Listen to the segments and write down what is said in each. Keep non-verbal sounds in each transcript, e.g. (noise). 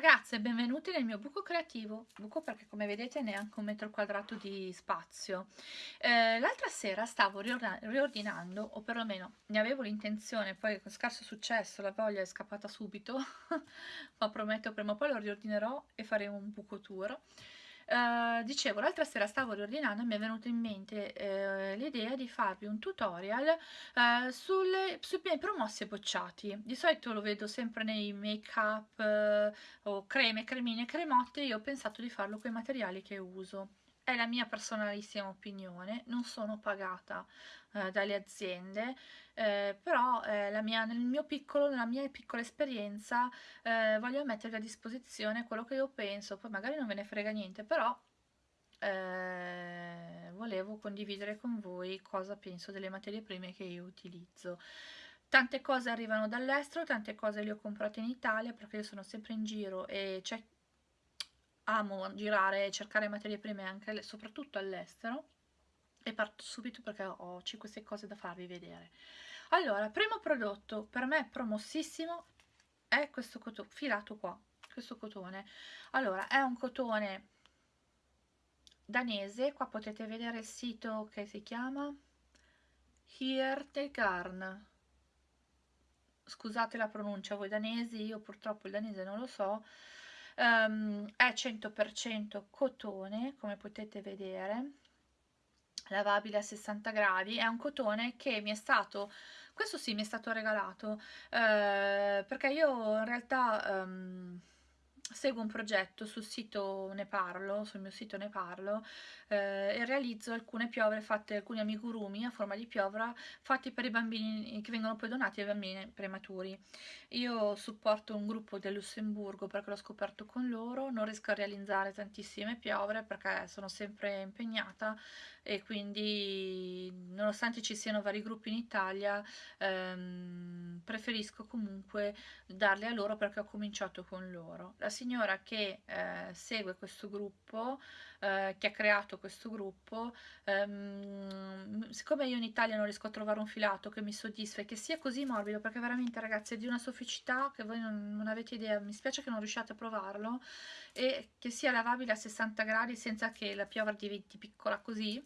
ragazze, benvenuti nel mio buco creativo, buco perché come vedete neanche un metro quadrato di spazio. Eh, L'altra sera stavo riordinando, o perlomeno ne avevo l'intenzione, poi con scarso successo la voglia è scappata subito, (laughs) ma prometto prima o poi lo riordinerò e faremo un buco tour. Uh, dicevo, l'altra sera stavo riordinando e mi è venuta in mente uh, l'idea di farvi un tutorial uh, sulle, sui miei promossi bocciati. Di solito lo vedo sempre nei make up o creme, cremine, cremotte, io ho pensato di farlo con i materiali che uso è la mia personalissima opinione, non sono pagata eh, dalle aziende, eh, però eh, mia, nel mio piccolo, nella mia piccola esperienza eh, voglio mettervi a disposizione quello che io penso, poi magari non ve ne frega niente, però eh, volevo condividere con voi cosa penso delle materie prime che io utilizzo. Tante cose arrivano dall'estero, tante cose le ho comprate in Italia perché io sono sempre in giro e c'è amo girare e cercare materie prime anche soprattutto all'estero e parto subito perché ho 5-6 cose da farvi vedere. Allora primo prodotto per me promossissimo è questo cotone filato qua questo cotone. Allora è un cotone danese qua potete vedere il sito che si chiama Hiertegarn scusate la pronuncia voi danesi io purtroppo il danese non lo so um, è 100% cotone come potete vedere lavabile a 60 gradi. È un cotone che mi è stato questo sì mi è stato regalato eh, perché io in realtà um, seguo un progetto sul sito Ne Parlo, sul mio sito Ne Parlo eh, e realizzo alcune piovre fatte, alcuni amigurumi a forma di piovra fatti per i bambini che vengono poi donati ai bambini prematuri. Io supporto un gruppo del Lussemburgo perché l'ho scoperto con loro, non riesco a realizzare tantissime piovre perché sono sempre impegnata e quindi nonostante ci siano vari gruppi in Italia ehm, preferisco comunque darle a loro perché ho cominciato con loro. La signora che eh, segue questo gruppo eh, che ha creato questo gruppo, ehm, siccome io in Italia non riesco a trovare un filato che mi soddisfa e che sia così morbido, perché veramente ragazzi è di una sofficità che voi non, non avete idea, mi spiace che non riusciate a provarlo, e che sia lavabile a 60 gradi senza che la piovra diventi piccola così,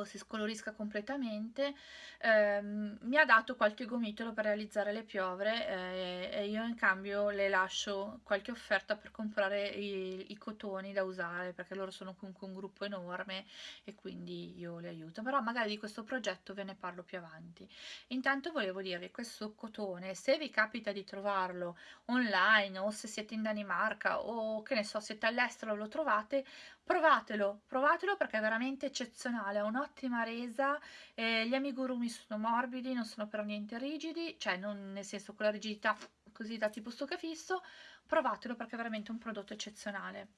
o si scolorisca completamente ehm, mi ha dato qualche gomitolo per realizzare le piovre eh, e io in cambio le lascio qualche offerta per comprare i, i, cotoni da usare perché loro sono comunque un gruppo enorme e quindi io le aiuto. Però magari di questo progetto ve ne parlo più avanti. Intanto volevo dirvi questo cotone se vi capita di trovarlo online o se siete in Danimarca o che ne so siete all'estero lo trovate provatelo provatelo perché è veramente eccezionale ha un'ottima resa, eh, gli amigurumi sono morbidi, non sono per niente rigidi, cioè non nel senso con la rigidità così da tipo stucafisso, provatelo perché è veramente un prodotto eccezionale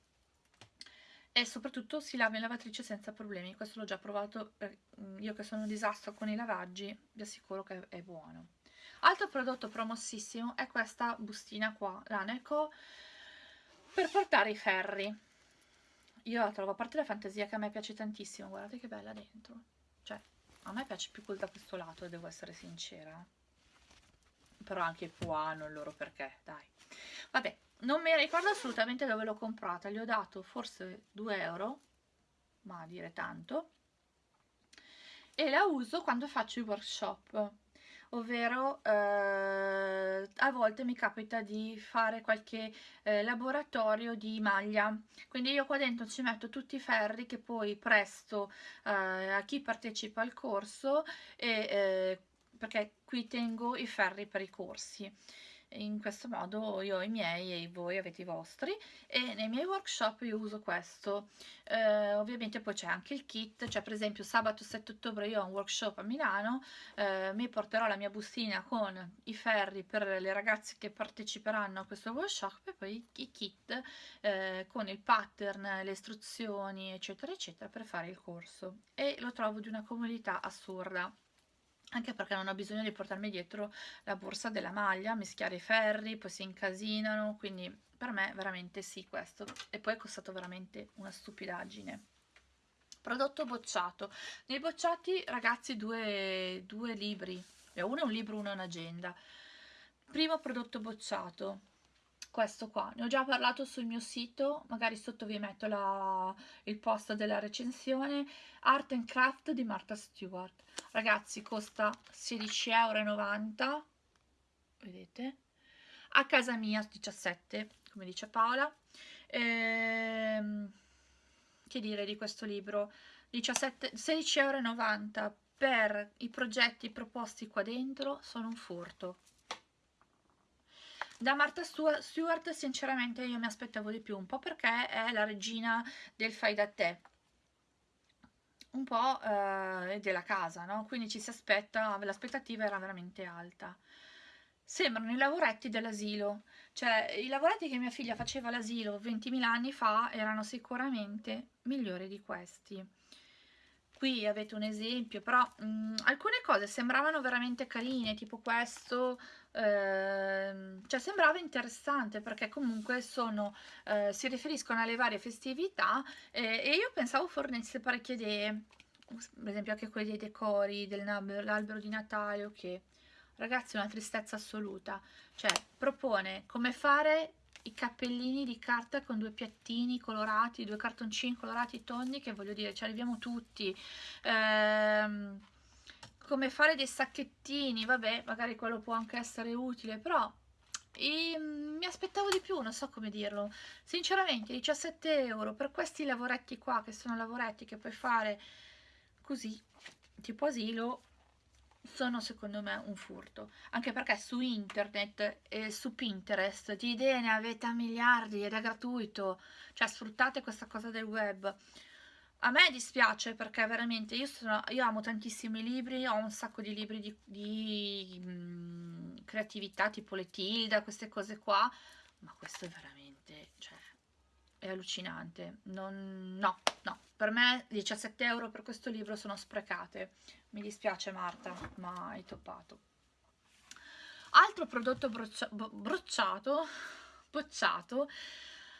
e soprattutto si lava in lavatrice senza problemi, questo l'ho già provato, mm, io che sono un disastro con i lavaggi, vi assicuro che è buono. Altro prodotto promossissimo è questa bustina qua, l'Aneco, per portare i ferri io la trovo, a parte la fantasia che a me piace tantissimo, guardate che bella dentro. Cioè, a me piace più quel da questo lato, devo essere sincera. Però anche qua non loro perché, dai. Vabbè, non mi ricordo assolutamente dove l'ho comprata, gli ho dato forse 2 euro, ma a dire tanto. E la uso quando faccio i workshop ovvero eh, a volte mi capita di fare qualche eh, laboratorio di maglia. Quindi io qua dentro ci metto tutti i ferri che poi presto eh, a chi partecipa al corso e, eh, perché qui tengo i ferri per i corsi in questo modo io ho i miei e voi avete i vostri e nei miei workshop io uso questo. Eh, ovviamente poi c'è anche il kit cioè per esempio sabato 7 ottobre io ho un workshop a Milano eh, mi porterò la mia bustina con i ferri per le ragazze che parteciperanno a questo workshop e poi i kit eh, con il pattern le istruzioni eccetera eccetera per fare il corso. E lo trovo di una comodità assurda anche perché non ho bisogno di portarmi dietro la borsa della maglia, mischiare i ferri, poi si incasinano, quindi per me veramente sì questo, e poi è costato veramente una stupidaggine. Prodotto bocciato. Nei bocciati ragazzi due, due libri, uno è un libro, uno è un'agenda. Primo prodotto bocciato, questo qua. Ne ho già parlato sul mio sito magari sotto vi metto la, il post della recensione. Art and Craft di Martha Stewart. Ragazzi costa 16,90 euro vedete? A casa mia 17 come dice Paola. Ehm, che dire di questo libro? 16,90 euro per i progetti proposti qua dentro sono un furto da Martha Stewart sinceramente io mi aspettavo di più un po' perché è la regina del fai da te. Un po' eh, della casa no? quindi ci si aspetta l'aspettativa era veramente alta. Sembrano i lavoretti dell'asilo. Cioè i lavoretti che mia figlia faceva all'asilo 20.000 anni fa erano sicuramente migliori di questi qui avete un esempio però mh, alcune cose sembravano veramente carine tipo questo eh, cioè sembrava interessante perché comunque sono eh, si riferiscono alle varie festività eh, e io pensavo fornisse parecchie idee. Per esempio anche quelli dei decori dell'albero di Natale o che ragazzi una tristezza assoluta. Cioè propone come fare i cappellini di carta con due piattini colorati due cartoncini colorati tondi che voglio dire ci arriviamo tutti ehm, come fare dei sacchettini vabbè magari quello può anche essere utile però e, mm, mi aspettavo di più, non so come dirlo. Sinceramente, 17 euro per questi lavoretti qua, che sono lavoretti che puoi fare così, tipo asilo, sono secondo me un furto. Anche perché su internet e su Pinterest di idee ne avete a miliardi ed è gratuito. Cioè sfruttate questa cosa del web. A me dispiace perché veramente io, sono, io amo tantissimi libri ho un sacco di libri di, di mh, mm, creatività tipo le Tilda queste cose qua ma questo è veramente cioè, è allucinante non, no, no per me 17 euro per questo libro sono sprecate mi dispiace Marta, ma hai toppato. Altro prodotto broccia brocciato, bocciato,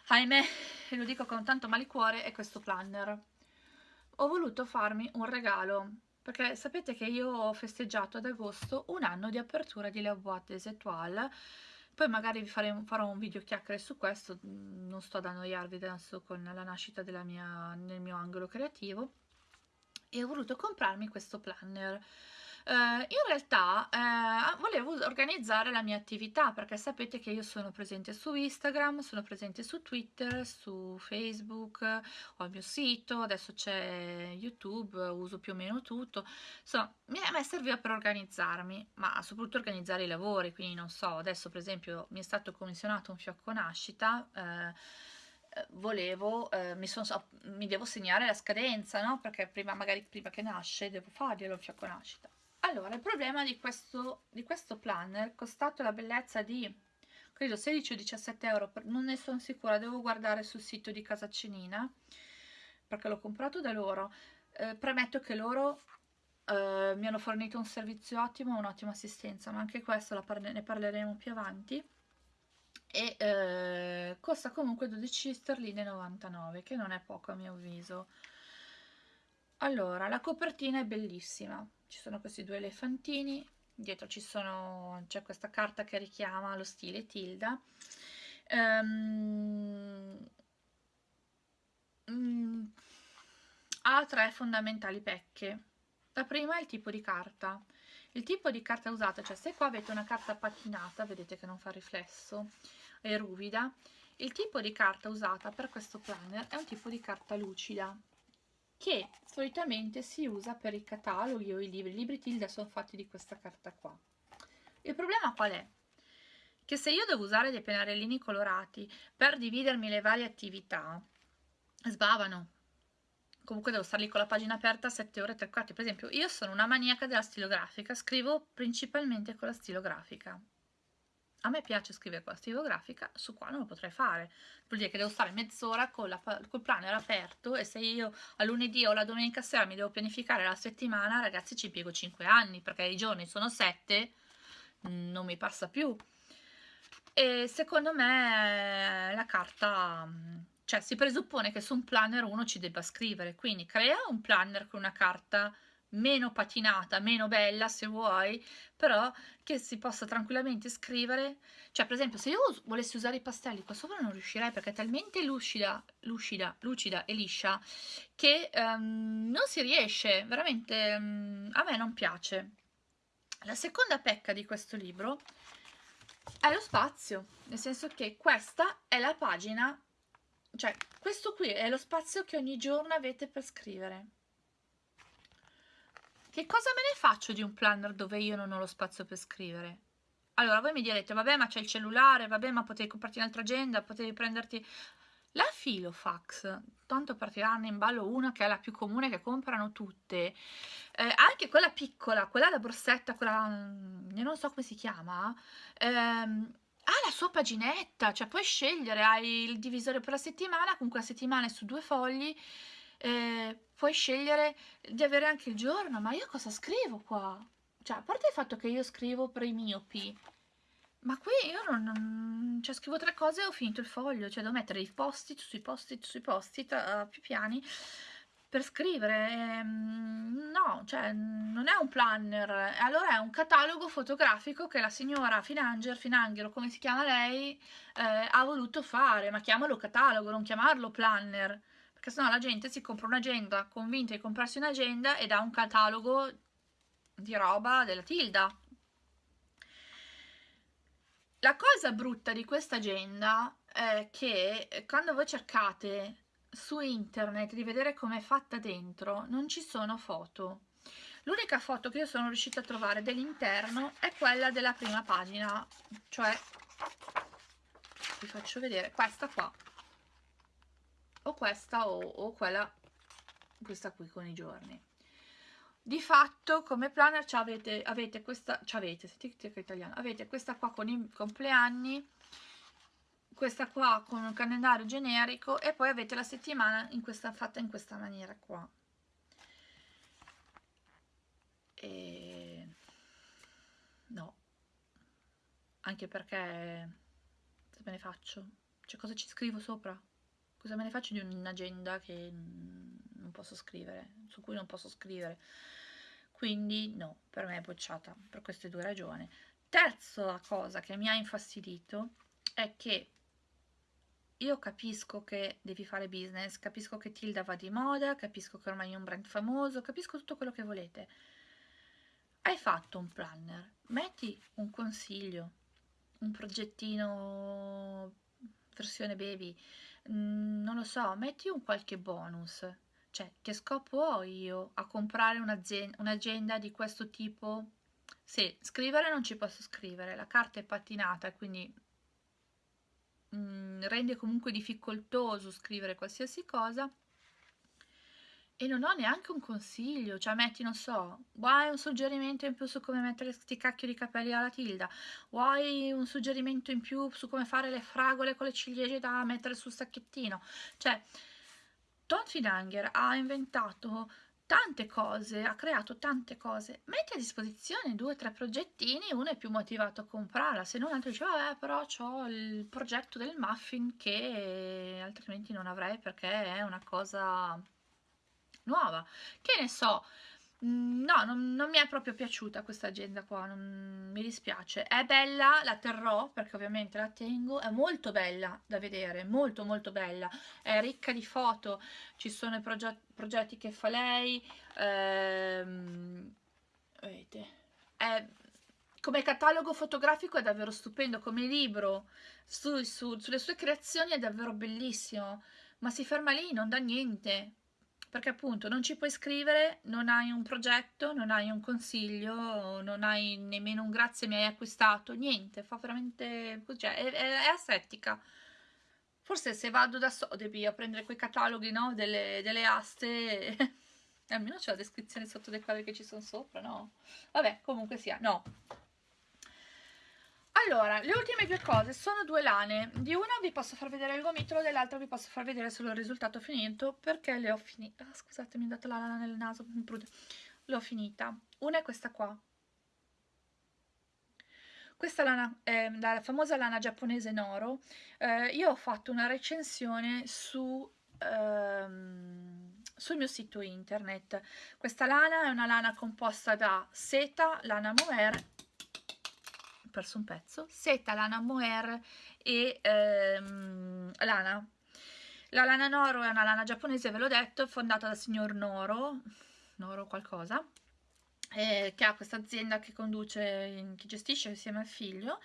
ahimè, lo dico con tanto malicuore, è questo planner. Ho voluto farmi un regalo, perché sapete che io ho festeggiato ad agosto un anno di apertura di La Boîte des Étoiles, poi magari vi faremo, farò un video chiacchiere su questo, non sto ad annoiarvi adesso con la nascita mia, nel mio angolo creativo, e ho voluto comprarmi questo planner. Uh, in realtà uh, volevo organizzare la mia attività perché sapete che io sono presente su Instagram, sono presente su Twitter, su Facebook, ho il mio sito, adesso c'è YouTube, uso più o meno tutto. Insomma, a me serviva per organizzarmi, ma soprattutto organizzare i lavori, quindi non so, adesso per esempio mi è stato commissionato un fiocco nascita. Uh, volevo, eh, mi, son, mi, devo segnare la scadenza, no? Perché prima, magari prima che nasce, devo farglielo il fiocco nascita. Allora, il problema di questo, di questo planner, costato la bellezza di, credo, 16 o 17 euro, non ne sono sicura, devo guardare sul sito di Casa Cenina, perché l'ho comprato da loro. Eh, premetto che loro eh, mi hanno fornito un servizio ottimo, un'ottima assistenza, ma anche questo parle ne parleremo più avanti. E eh, costa comunque 12 sterline 99 che non è poco a mio avviso. Allora la copertina è bellissima ci sono questi due elefantini dietro c'è questa carta che richiama lo stile Tilda. Um, ha tre fondamentali pecche. La prima è il tipo di carta. Il tipo di carta usata, cioè se qua avete una carta patinata, vedete che non fa riflesso, è ruvida, il tipo di carta usata per questo planner è un tipo di carta lucida che solitamente si usa per i cataloghi o i libri. I libri Tilda sono fatti di questa carta qua. Il problema qual è? Che se io devo usare dei pennarellini colorati per dividermi le varie attività, sbavano. Comunque devo stare lì con la pagina aperta 7 ore e 3 quarti. Per esempio, io sono una maniaca della stilografica, scrivo principalmente con la stilografica a me piace scrivere con la stilografica, su qua non lo potrei fare. Vuol dire che devo stare mezz'ora col planner aperto e se io a lunedì o la domenica sera mi devo pianificare la settimana, ragazzi ci piego 5 anni perché i giorni sono 7, non mi passa più. E secondo me la carta, cioè si presuppone che su un planner uno ci debba scrivere, quindi crea un planner con una carta meno patinata, meno bella se vuoi, però che si possa tranquillamente scrivere, cioè per esempio se io volessi usare i pastelli qua sopra non riuscirei perché è talmente lucida, lucida, lucida e liscia che um, non si riesce, veramente um, a me non piace. La seconda pecca di questo libro è lo spazio, nel senso che questa è la pagina, cioè questo qui è lo spazio che ogni giorno avete per scrivere. Che cosa me ne faccio di un planner dove io non ho lo spazio per scrivere? Allora, voi mi direte, vabbè, ma c'è il cellulare, vabbè, ma potevi comprarti un'altra agenda, potevi prenderti... La Filofax, tanto per tirarne in ballo una che è la più comune che comprano tutte, eh, anche quella piccola, quella da borsetta, quella, mm, non so come si chiama, ehm, ha la sua paginetta, cioè puoi scegliere, hai il divisore per la settimana, comunque la settimana è su due fogli, eh, puoi scegliere di avere anche il giorno, ma io cosa scrivo qua? Cioè, a parte il fatto che io scrivo per i miopi, ma qui io non, non cioè, scrivo tre cose e ho finito il foglio, cioè devo mettere i post-it sui post-it sui post-it uh, più piani per scrivere. Ehm, no, cioè, non è un planner, allora è un catalogo fotografico che la signora Finanger, Finanger come si chiama lei, eh, ha voluto fare, ma chiamalo catalogo, non chiamarlo planner perché sennò la gente si compra un'agenda convinta di comprarsi un'agenda ed ha un catalogo di roba della Tilda. La cosa brutta di questa agenda è che quando voi cercate su internet di vedere com'è fatta dentro non ci sono foto. L'unica foto che io sono riuscita a trovare dell'interno è quella della prima pagina, cioè vi faccio vedere questa qua o questa o, o quella questa qui con i giorni di fatto come planner avete, avete questa avete, sentite che italiano avete questa qua con i compleanni questa qua con un calendario generico e poi avete la settimana in questa, fatta in questa maniera qua e no anche perché cosa me ne faccio? cioè cosa ci scrivo sopra? Cosa me ne faccio di un'agenda che non posso scrivere, su cui non posso scrivere? Quindi no, per me è bocciata, per queste due ragioni. Terza cosa che mi ha infastidito è che io capisco che devi fare business, capisco che Tilda va di moda, capisco che ormai è un brand famoso, capisco tutto quello che volete. Hai fatto un planner, metti un consiglio, un progettino versione baby, Mm, non lo so, metti un qualche bonus. Cioè, che scopo ho io a comprare un'agenda di questo tipo? Sì, scrivere non ci posso scrivere, la carta è pattinata, quindi mm, rende comunque difficoltoso scrivere qualsiasi cosa e non ho neanche un consiglio, cioè metti, non so, vuoi un suggerimento in più su come mettere questi cacchio di capelli alla tilda, vuoi un suggerimento in più su come fare le fragole con le ciliegie da mettere sul sacchettino, cioè Tom Finanger ha inventato tante cose, ha creato tante cose, metti a disposizione due o tre progettini, uno è più motivato a comprarla, se non l'altro dice vabbè però ho il progetto del muffin che altrimenti non avrei perché è una cosa nuova. Che ne so, mm, no, non, non mi è proprio piaciuta questa agenda qua, non, mi dispiace. È bella, la terrò perché ovviamente la tengo, è molto bella da vedere, molto molto bella, è ricca di foto, ci sono i proget progetti che fa lei, ehm, vedete, è come catalogo fotografico è davvero stupendo, come libro su, su, sulle sue creazioni è davvero bellissimo, ma si ferma lì, non dà niente perché appunto non ci puoi scrivere, non hai un progetto, non hai un consiglio, non hai nemmeno un grazie mi hai acquistato, niente, fa veramente, cioè è, è, asettica. Forse se vado da Sotheby a prendere quei cataloghi, no, delle, delle aste, (laughs) almeno c'è la descrizione sotto dei quadri che ci sono sopra, no? Vabbè, comunque sia, no, allora, le ultime due cose sono due lane. Di una vi posso far vedere il gomitolo, dell'altra vi posso far vedere solo il risultato finito perché le ho finite. Ah, scusate, mi è dato la lana nel naso. L'ho finita. Una è questa qua. Questa lana è la famosa lana giapponese Noro. Eh, io ho fatto una recensione su ehm, sul mio sito internet. Questa lana è una lana composta da seta, lana mohair, ho perso un pezzo, seta, lana mohair e ehm, lana. La lana Noro è una lana giapponese, ve l'ho detto, fondata dal signor Noro, Noro qualcosa, eh, che ha questa azienda che conduce, che gestisce insieme al figlio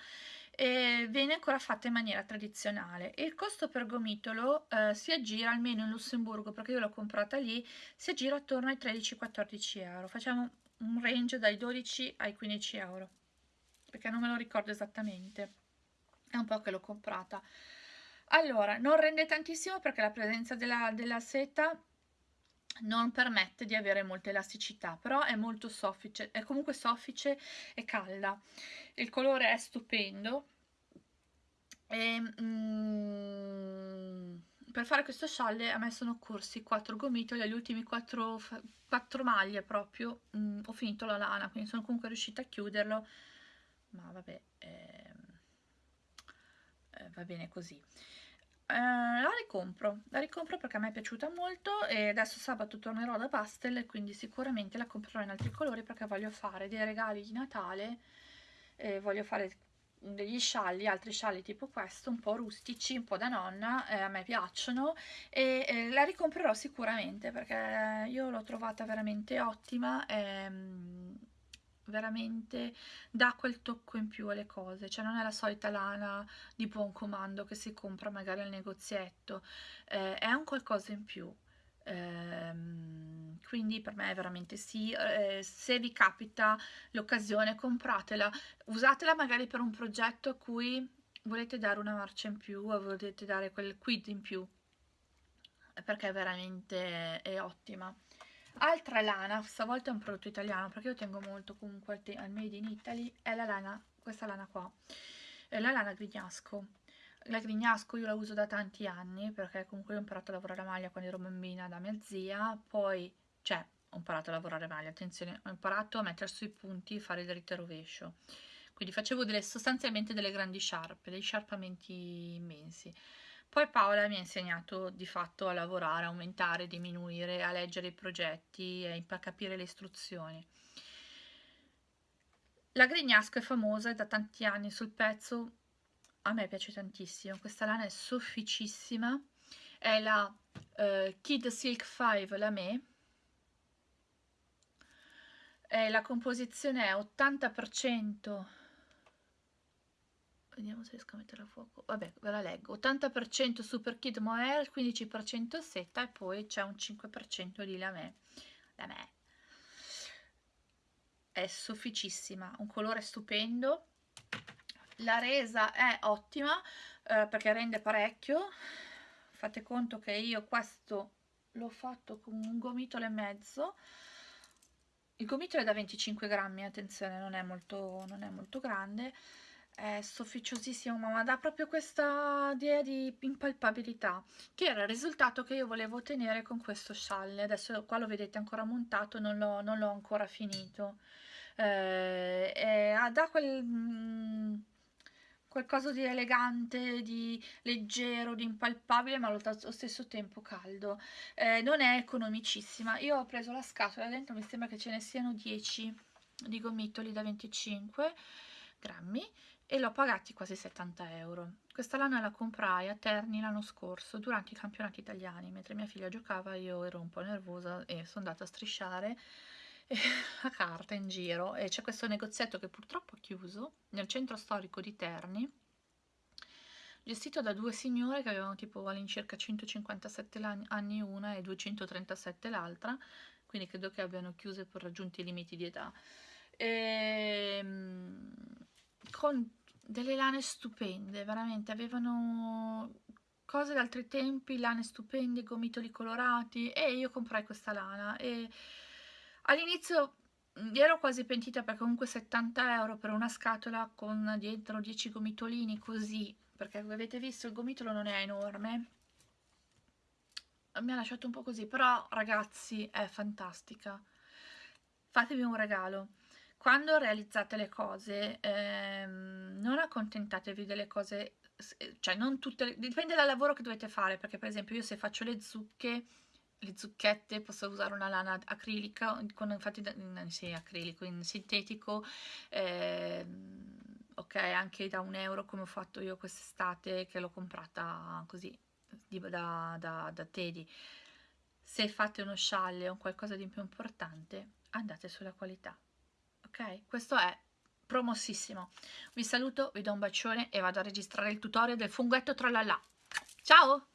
e viene ancora fatta in maniera tradizionale. Il costo per gomitolo eh, si aggira almeno in Lussemburgo, perché io l'ho comprata lì, si aggira attorno ai 13-14 euro. Facciamo un range dai 12 ai 15 euro, perché non me lo ricordo esattamente. È un po' che l'ho comprata. Allora, non rende tantissimo perché la presenza della, della seta non permette di avere molta elasticità, però è molto soffice, è comunque soffice e calda. Il colore è stupendo. E, mm, per fare questo scialle a me sono corsi 4 gomitoli, agli ultimi 4, 4 maglie proprio, mm, ho finito la lana, quindi sono comunque riuscita a chiuderlo, ma vabbè, eh, eh, va bene così. Eh, la ricompro, la ricompro perché a me è piaciuta molto e adesso sabato tornerò da Bastel quindi sicuramente la comprerò in altri colori perché voglio fare dei regali di Natale eh, voglio fare degli scialli, altri scialli tipo questo, un po' rustici, un po' da nonna, eh, a me piacciono e eh, la ricomprerò sicuramente perché io l'ho trovata veramente ottima ehm, veramente dà quel tocco in più alle cose, cioè non è la solita lana di buon comando che si compra magari al negozietto, eh, è un qualcosa in più. Ehm, quindi per me è veramente sì, eh, se vi capita l'occasione compratela, usatela magari per un progetto a cui volete dare una marcia in più o volete dare quel quid in più. Perché veramente è ottima altra lana, stavolta è un prodotto italiano perché io tengo molto comunque al, made in Italy, è la lana, questa lana qua, è la lana grignasco. La grignasco io la uso da tanti anni perché comunque ho imparato a lavorare a maglia quando ero bambina da mia zia, poi, cioè, ho imparato a lavorare a maglia, attenzione, ho imparato a mettere sui punti, fare il dritto e rovescio. Quindi facevo delle, sostanzialmente delle grandi sciarpe, dei sciarpamenti immensi. Poi Paola mi ha insegnato di fatto a lavorare, a aumentare, diminuire, a leggere i progetti, a capire le istruzioni. La Grignasco è famosa, è da tanti anni sul pezzo, a me piace tantissimo, questa lana è sofficissima, è la uh, Kid Silk 5 la me, e la composizione è 80% vediamo se riesco a mettere a fuoco. Vabbè ve la leggo. 80% super kid mohair 15% seta e poi c'è un 5% di lamè lamè è sofficissima un colore stupendo. La resa è ottima eh, perché rende parecchio. Fate conto che io questo l'ho fatto con un gomitolo e mezzo. Il gomitolo è da 25 grammi attenzione non è molto, non è molto grande è sofficiosissimo ma dà proprio questa idea di impalpabilità che era il risultato che io volevo ottenere con questo scialle adesso qua lo vedete ancora montato non l'ho ancora finito eh, e, dà quel mm, qualcosa di elegante, di leggero, di impalpabile, ma allo stesso tempo caldo. Eh, non è economicissima. Io ho preso la scatola, dentro mi sembra che ce ne siano 10 di gomitoli da 25 grammi e l'ho pagati quasi 70 euro. Questa lana la comprai a Terni l'anno scorso durante i campionati italiani, mentre mia figlia giocava io ero un po' nervosa e sono andata a strisciare (laughs) la carta in giro. E c'è questo negozietto che purtroppo ha chiuso nel centro storico di Terni gestito da due signore che avevano tipo all'incirca 157 anni una e 237 l'altra. Quindi credo che abbiano chiuso per raggiunti i limiti di età. E, ehm, con delle lane stupende, veramente, avevano cose da altri tempi, lane stupende, gomitoli colorati e io comprai questa lana. E all'inizio ero quasi pentita perché comunque 70 euro per una scatola con dietro 10 gomitolini così, perché come avete visto il gomitolo non è enorme, mi ha lasciato un po' così, però ragazzi è fantastica, fatevi un regalo quando realizzate le cose ehm, non accontentatevi delle cose cioè non tutte dipende dal lavoro che dovete fare, perché per esempio io se faccio le zucche, le zucchette, posso usare una lana acrilica, con, infatti sì, acrilico, in sintetico, eh, ok, anche da un euro come ho fatto io quest'estate, che l'ho comprata così, da, da, da Teddy. Se fate uno scialle o qualcosa di più importante, andate sulla qualità, ok? Questo è promossissimo. Vi saluto, vi do un bacione e vado a registrare il tutorial del funghetto tralala. Ciao!